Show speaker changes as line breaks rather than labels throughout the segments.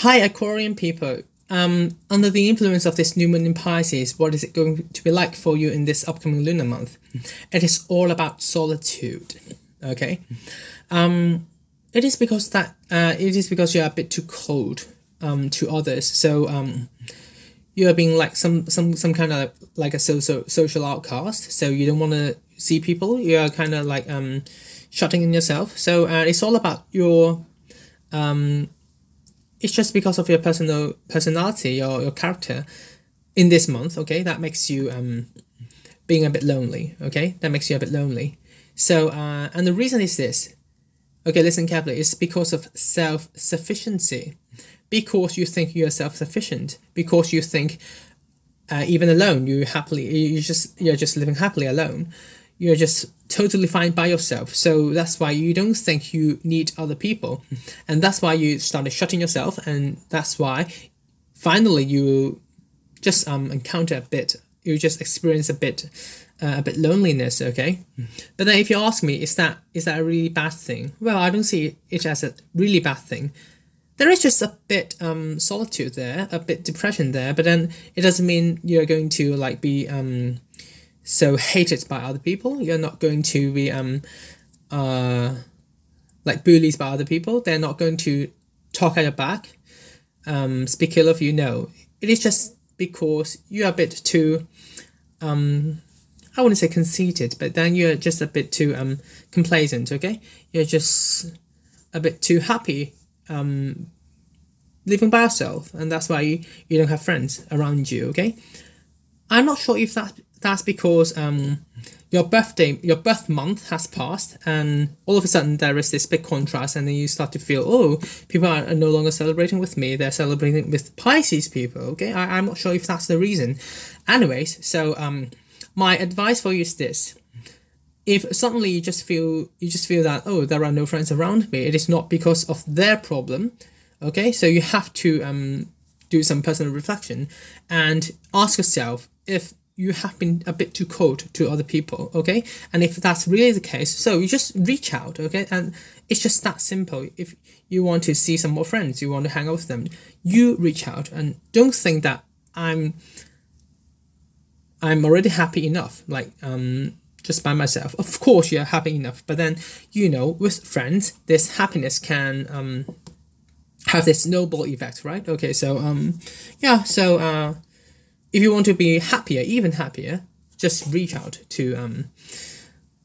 Hi, Aquarian people. Um, under the influence of this new moon in Pisces, what is it going to be like for you in this upcoming lunar month? It is all about solitude. Okay, um, it is because that uh, it is because you are a bit too cold um, to others. So um, you are being like some some some kind of like a social social outcast. So you don't want to see people. You are kind of like um, shutting in yourself. So uh, it's all about your um it's just because of your personal personality or your character. In this month okay that makes you um being a bit lonely okay? That makes you a bit lonely. So uh and the reason is this. Okay listen carefully. It's because of self-sufficiency. Because you think you're self-sufficient. Because you think uh, even alone you happily you just you're just living happily alone. You're just totally fine by yourself. So that's why you don't think you need other people. And that's why you started shutting yourself. And that's why finally you just um encounter a bit, you just experience a bit, uh, a bit loneliness. Okay. But then if you ask me, is that, is that a really bad thing? Well, I don't see it as a really bad thing. There is just a bit um solitude there, a bit depression there, but then it doesn't mean you're going to like be um so hated by other people. You're not going to be um uh like bullies by other people. They're not going to talk at your back, um, speak ill of you. No, it is just because you're a bit too um I wouldn't say conceited, but then you're just a bit too um complacent. Okay, you're just a bit too happy um living by yourself, and that's why you, you don't have friends around you. Okay, I'm not sure if that that's because um, your birthday, your birth month has passed, and all of a sudden there is this big contrast, and then you start to feel, oh, people are no longer celebrating with me; they're celebrating with Pisces people. Okay, I, I'm not sure if that's the reason. Anyways, so um, my advice for you is this: if suddenly you just feel you just feel that oh, there are no friends around me, it is not because of their problem. Okay, so you have to um do some personal reflection and ask yourself if you have been a bit too cold to other people okay? And if that's really the case so you just reach out okay? And it's just that simple. If you want to see some more friends you want to hang out with them you reach out. And don't think that i'm i'm already happy enough like um just by myself. Of course you're happy enough but then you know with friends this happiness can um have this snowball effect right? Okay so um yeah so uh if you want to be happier, even happier, just reach out to um,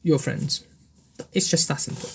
your friends. It's just that simple.